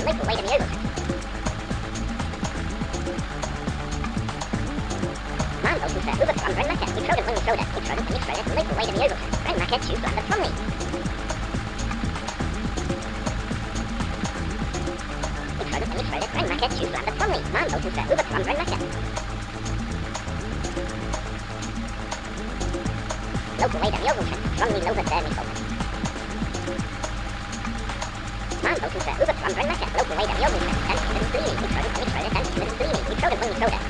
delightful way to the Eagle Mambo Fusa, Uber from Brand Mecca, you trode it when you trode it, you trode it when you trode it, delightful way to the Eagle Brand Mecca, choose Brand from me. You trode it when you trode it, Brand Mecca, choose Brand from me. Mambo Fusa, Uber from Brand Local way to the Eagle from me, Lover, there provider yogurt. Then the streaming, it's for the streaming, it's for the streaming, it's for the streaming, it's for the streaming, it's for the streaming, it's for the